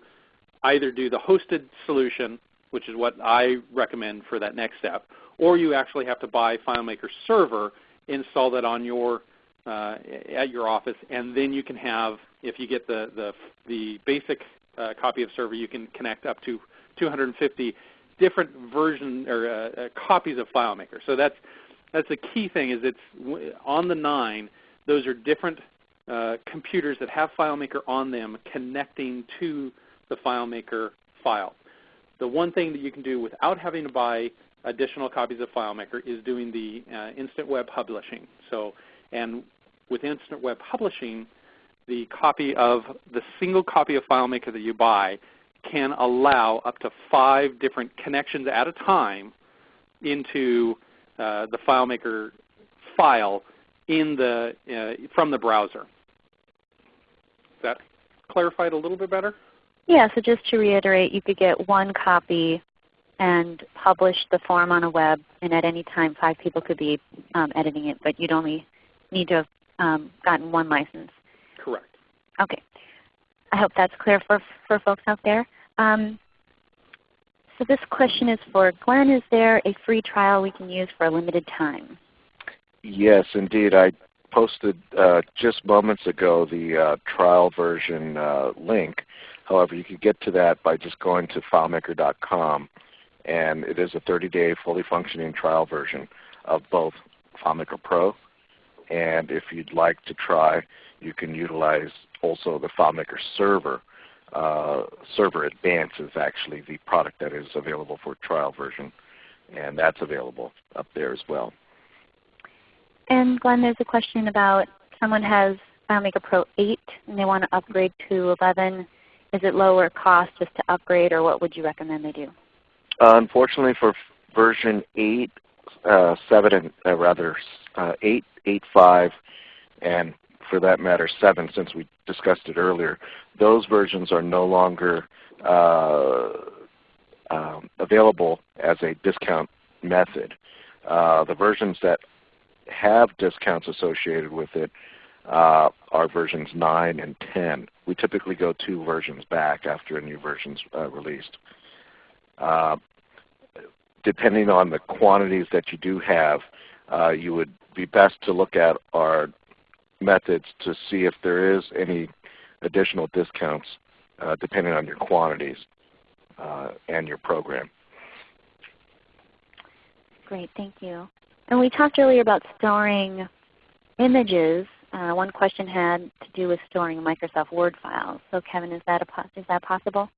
either do the hosted solution, which is what I recommend for that next step, or you actually have to buy FileMaker Server, install that on your uh, at your office, and then you can have, if you get the the, the basic uh, copy of Server, you can connect up to 250 different version or uh, uh, copies of FileMaker. So that's that's the key thing is it's on the nine those are different uh, computers that have FileMaker on them connecting to the FileMaker file. The one thing that you can do without having to buy additional copies of FileMaker is doing the uh, Instant Web Publishing. So, and with Instant Web Publishing, the copy of the single copy of FileMaker that you buy can allow up to five different connections at a time into uh, the FileMaker file in the, uh, from the browser. Is that clarified a little bit better? Yeah, so just to reiterate, you could get one copy and publish the form on a web, and at any time five people could be um, editing it, but you'd only need to have um, gotten one license. Correct. Okay. I hope that's clear for, for folks out there. Um, so this question is for Glenn. Is there a free trial we can use for a limited time? Yes, indeed. I posted uh, just moments ago the uh, trial version uh, link. However, you can get to that by just going to FileMaker.com, and it is a 30-day fully functioning trial version of both FileMaker Pro, and if you'd like to try, you can utilize also the FileMaker Server. Uh, Server Advance is actually the product that is available for trial version, and that's available up there as well. And Glenn, there's a question about someone has FileMaker Pro 8 and they want to upgrade to 11. Is it lower cost just to upgrade or what would you recommend they do? Uh, unfortunately for version 8, uh, 7 and uh, rather uh, 8, 8, 5, and for that matter 7 since we discussed it earlier, those versions are no longer uh, um, available as a discount method. Uh, the versions that have discounts associated with it uh, are versions 9 and 10. We typically go two versions back after a new version is uh, released. Uh, depending on the quantities that you do have, uh, you would be best to look at our methods to see if there is any additional discounts uh, depending on your quantities uh, and your program. Great, thank you. And we talked earlier about storing images. Uh, one question had to do with storing Microsoft Word files. So Kevin, is that, a is that possible?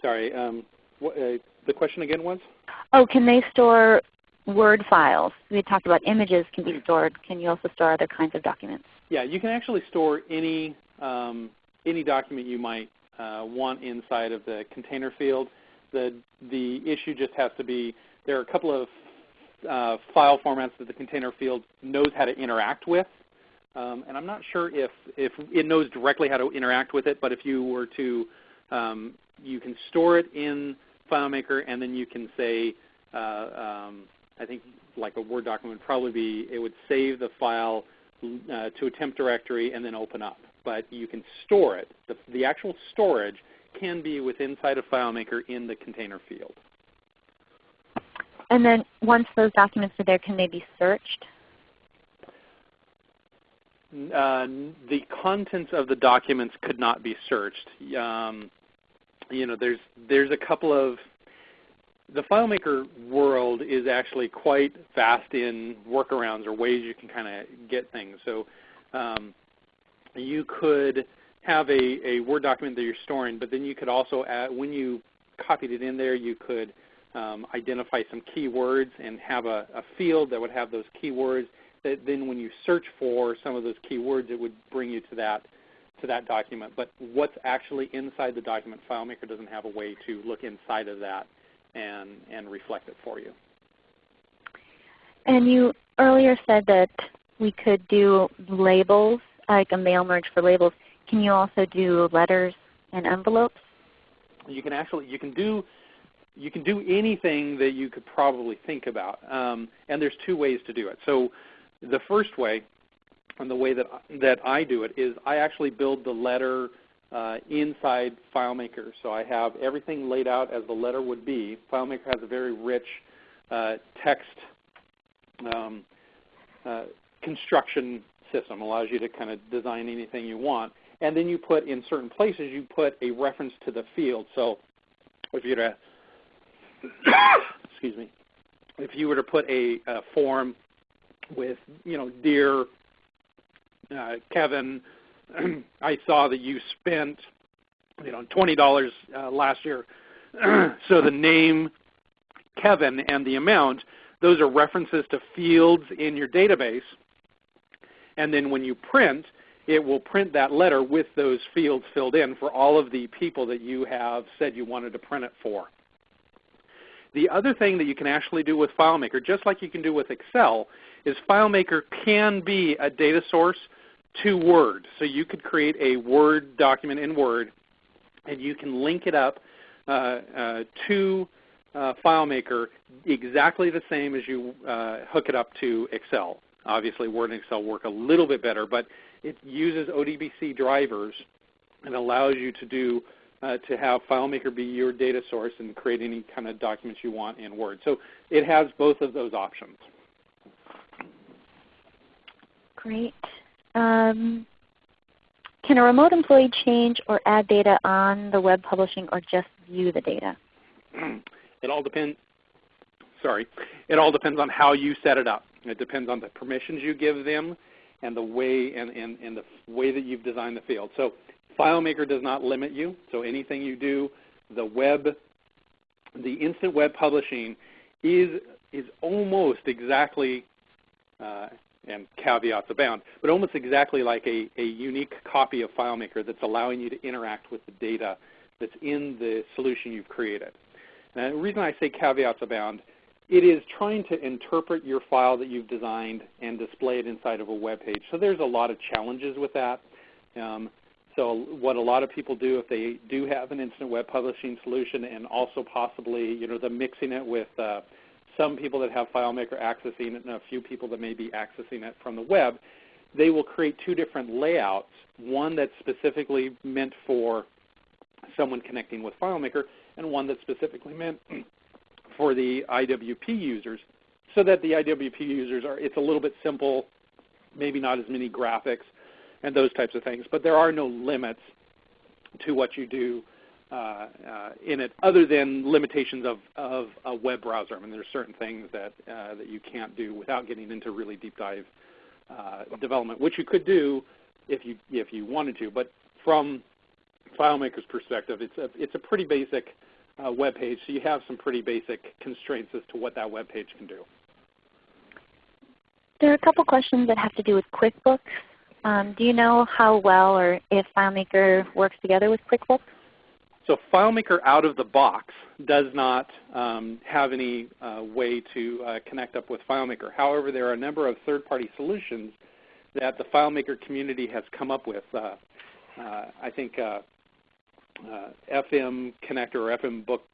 Sorry, um, what, the question again was? Oh, can they store Word files? We talked about images can be stored. Can you also store other kinds of documents? Yeah, you can actually store any, um, any document you might uh, want inside of the container field. The, the issue just has to be there are a couple of uh, file formats that the container field knows how to interact with. Um, and I'm not sure if, if it knows directly how to interact with it, but if you were to, um, you can store it in FileMaker and then you can say, uh, um, I think like a Word document would probably be, it would save the file uh, to a temp directory and then open up. But you can store it. The, the actual storage can be within inside of FileMaker in the container field. And then once those documents are there, can they be searched? Uh, the contents of the documents could not be searched. Um, you know, there's there's a couple of the FileMaker world is actually quite vast in workarounds or ways you can kind of get things. So um, you could have a, a Word document that you're storing, but then you could also, add, when you copied it in there, you could um, identify some keywords and have a, a, field that would have those keywords that then when you search for some of those keywords it would bring you to that to that document. But what's actually inside the document, FileMaker doesn't have a way to look inside of that and, and reflect it for you. And you earlier said that we could do labels, like a mail merge for labels. Can you also do letters and envelopes? You can actually you can do you can do anything that you could probably think about. Um, and there's two ways to do it. So the first way, and the way that, that I do it, is I actually build the letter uh, inside FileMaker. So I have everything laid out as the letter would be. FileMaker has a very rich uh, text um, uh, construction system. allows you to kind of design anything you want. And then you put in certain places, you put a reference to the field. So if you were to [coughs] excuse me, if you were to put a, a form with, you know, dear uh, Kevin, [clears throat] I saw that you spent, you know, $20 uh, last year. [clears throat] so the name Kevin and the amount, those are references to fields in your database. And then when you print, it will print that letter with those fields filled in for all of the people that you have said you wanted to print it for. The other thing that you can actually do with FileMaker, just like you can do with Excel, is FileMaker can be a data source to Word. So you could create a Word document in Word, and you can link it up uh, uh, to uh, FileMaker exactly the same as you uh, hook it up to Excel. Obviously, Word and Excel work a little bit better, but it uses ODBC drivers and allows you to do uh, to have FileMaker be your data source and create any kind of documents you want in Word. So it has both of those options. Great. Um, can a remote employee change or add data on the web publishing or just view the data? It all depends. Sorry, it all depends on how you set it up. It depends on the permissions you give them and the way and, and, and the way that you've designed the field. So FileMaker does not limit you, so anything you do, the web, the instant web publishing is, is almost exactly, uh, and caveats abound, but almost exactly like a, a unique copy of FileMaker that's allowing you to interact with the data that's in the solution you've created. And the reason I say caveats abound it is trying to interpret your file that you've designed and display it inside of a web page. So there's a lot of challenges with that. Um, so what a lot of people do if they do have an instant web publishing solution and also possibly you know the mixing it with uh, some people that have FileMaker accessing it and a few people that may be accessing it from the web, they will create two different layouts, one that's specifically meant for someone connecting with FileMaker and one that's specifically meant [clears throat] for the IWP users so that the IWP users are, it's a little bit simple, maybe not as many graphics and those types of things, but there are no limits to what you do in it other than limitations of, of a web browser. I mean, there are certain things that, uh, that you can't do without getting into really deep dive uh, development, which you could do if you, if you wanted to. But from FileMaker's perspective, it's a, it's a pretty basic uh, web page, so you have some pretty basic constraints as to what that web page can do. There are a couple questions that have to do with QuickBooks. Um, do you know how well or if FileMaker works together with QuickBooks? So FileMaker out of the box does not um, have any uh, way to uh, connect up with FileMaker. However, there are a number of third-party solutions that the FileMaker community has come up with. Uh, uh I think uh, uh, FM connector or FM Books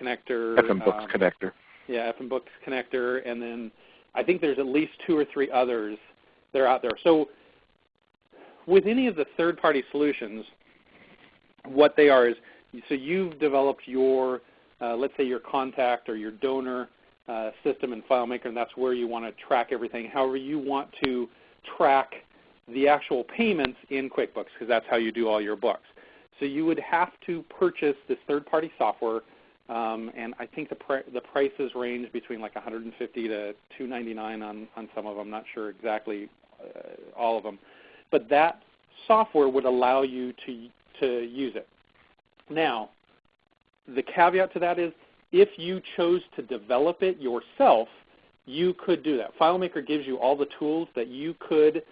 connector. FM Books um, connector. Yeah, FM Books connector, and then I think there's at least two or three others that are out there. So with any of the third-party solutions, what they are is so you've developed your, uh, let's say your contact or your donor uh, system in FileMaker, and that's where you want to track everything. However, you want to track the actual payments in QuickBooks because that's how you do all your books. So you would have to purchase this third-party software, um, and I think the, the prices range between like 150 to 299 on, on some of them. I'm not sure exactly uh, all of them. But that software would allow you to, to use it. Now, the caveat to that is if you chose to develop it yourself, you could do that. FileMaker gives you all the tools that you could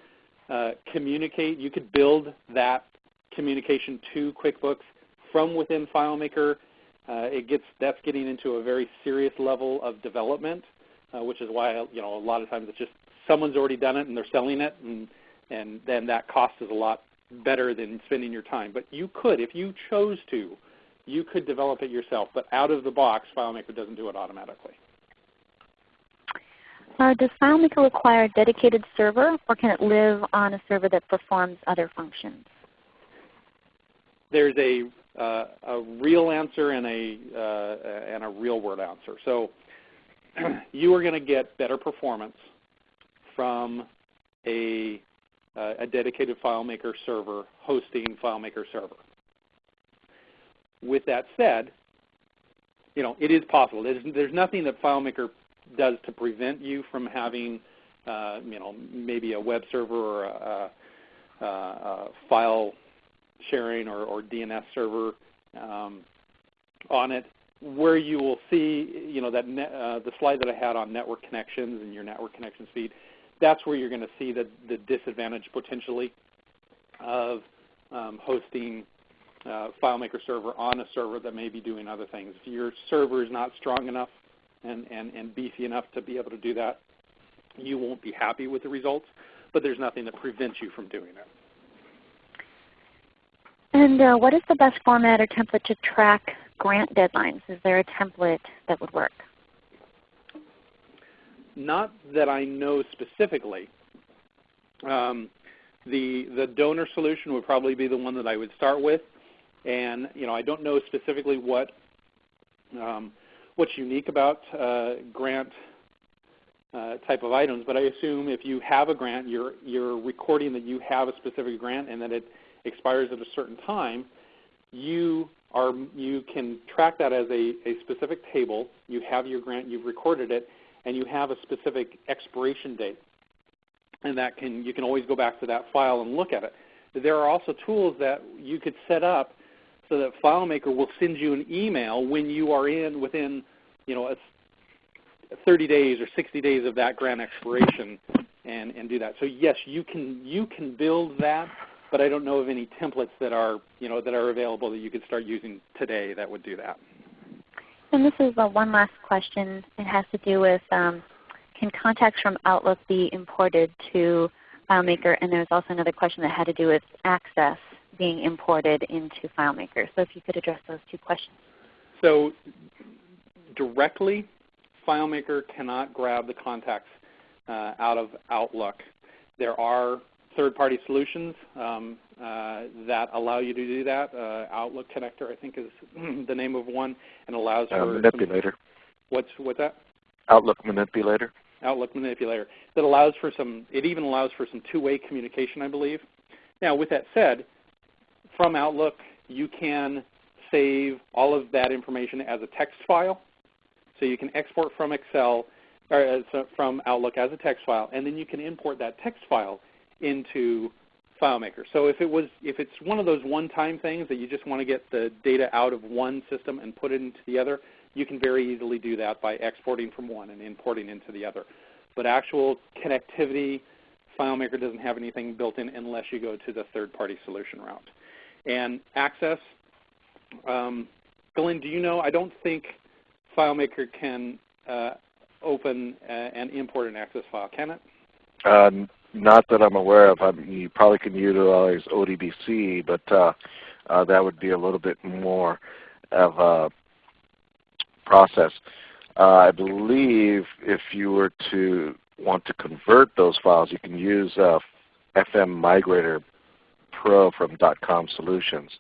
uh, communicate. You could build that communication to QuickBooks from within FileMaker. Uh, it gets that's getting into a very serious level of development, uh, which is why you know a lot of times it's just someone's already done it and they're selling it, and and then that cost is a lot better than spending your time. But you could, if you chose to, you could develop it yourself. But out of the box, FileMaker doesn't do it automatically. Uh, does FileMaker require a dedicated server, or can it live on a server that performs other functions? There's a, uh, a real answer and a, uh, and a real world answer. So [clears throat] you are going to get better performance from a uh, a dedicated FileMaker server hosting FileMaker server. With that said, you know, it is possible. There's, there's nothing that FileMaker does to prevent you from having, uh, you know, maybe a web server or a, a, a file sharing or, or DNS server um, on it where you will see, you know, that uh, the slide that I had on network connections and your network connection speed, that's where you're going to see the, the disadvantage potentially of um, hosting uh, FileMaker server on a server that may be doing other things. If your server is not strong enough and, and, and beefy enough to be able to do that, you won't be happy with the results, but there's nothing that prevents you from doing it. And uh, what is the best format or template to track grant deadlines? Is there a template that would work? Not that I know specifically. Um, the, the donor solution would probably be the one that I would start with. And you know, I don't know specifically what um, what's unique about uh, grant uh, type of items, but I assume if you have a grant, you're, you're recording that you have a specific grant and that it expires at a certain time, you, are, you can track that as a, a specific table. You have your grant, you've recorded it, and you have a specific expiration date. And that can, you can always go back to that file and look at it. There are also tools that you could set up so that FileMaker will send you an email when you are in within you know, 30 days or 60 days of that grant expiration and, and do that. So yes, you can, you can build that, but I don't know of any templates that are, you know, that are available that you could start using today that would do that. And this is uh, one last question. It has to do with um, can contacts from Outlook be imported to FileMaker? And there's also another question that had to do with access being imported into FileMaker. So if you could address those two questions. So directly, FileMaker cannot grab the contacts uh, out of Outlook. There are third-party solutions um, uh, that allow you to do that. Uh, Outlook Connector, I think, is [clears throat] the name of one, and allows Uh, for manipulator. What's what's that? Outlook manipulator. Outlook manipulator that allows for some. It even allows for some two-way communication, I believe. Now, with that said, from Outlook, you can save all of that information as a text file. So you can export from Excel or from Outlook as a text file, and then you can import that text file into FileMaker. So if it was, if it's one of those one-time things that you just want to get the data out of one system and put it into the other, you can very easily do that by exporting from one and importing into the other. But actual connectivity, FileMaker doesn't have anything built in unless you go to the third-party solution route. And access, um, Glenn, do you know? I don't think FileMaker can uh, open uh, and import an access file, can it? Uh, not that I'm aware of. I mean, you probably can utilize ODBC, but uh, uh, that would be a little bit more of a process. Uh, I believe if you were to want to convert those files, you can use uh, FM Migrator Pro from .com Solutions,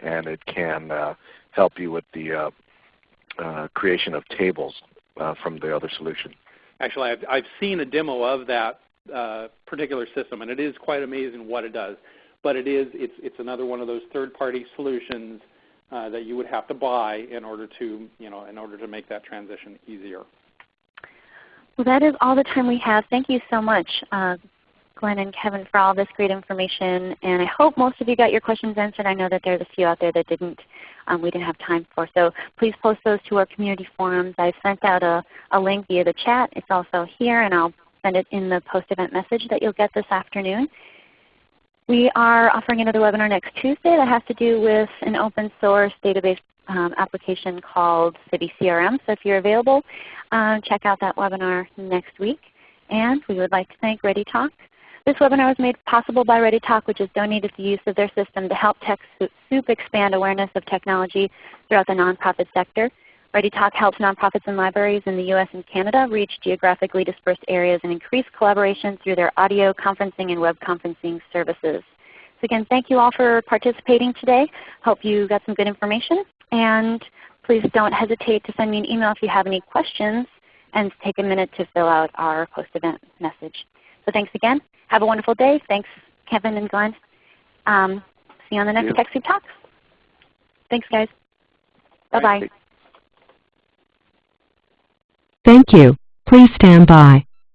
and it can uh, help you with the uh, uh, creation of tables uh, from the other solution. Actually, I've, I've seen a demo of that uh, particular system, and it is quite amazing what it does. But it is it's it's another one of those third-party solutions uh, that you would have to buy in order to you know in order to make that transition easier. Well, that is all the time we have. Thank you so much, uh, Glenn and Kevin, for all this great information. And I hope most of you got your questions answered. I know that there's a few out there that didn't. Um, we didn't have time for. So please post those to our community forums. I've sent out a, a link via the chat. It's also here, and I'll send it in the post-event message that you'll get this afternoon. We are offering another webinar next Tuesday that has to do with an open source database um, application called CiviCRM. So if you're available, um, check out that webinar next week. And we would like to thank ReadyTalk. This webinar was made possible by ReadyTalk, which has donated the use of their system to help TechSoup expand awareness of technology throughout the nonprofit sector. ReadyTalk helps nonprofits and libraries in the U.S. and Canada reach geographically dispersed areas and increase collaboration through their audio conferencing and web conferencing services. So again, thank you all for participating today. Hope you got some good information. And please don't hesitate to send me an email if you have any questions and take a minute to fill out our post-event message. So thanks again. Have a wonderful day. Thanks, Kevin and Glenn. Um, see you on the next TechSoup Talks. Thanks, guys. Bye-bye. Thank you. Please stand by.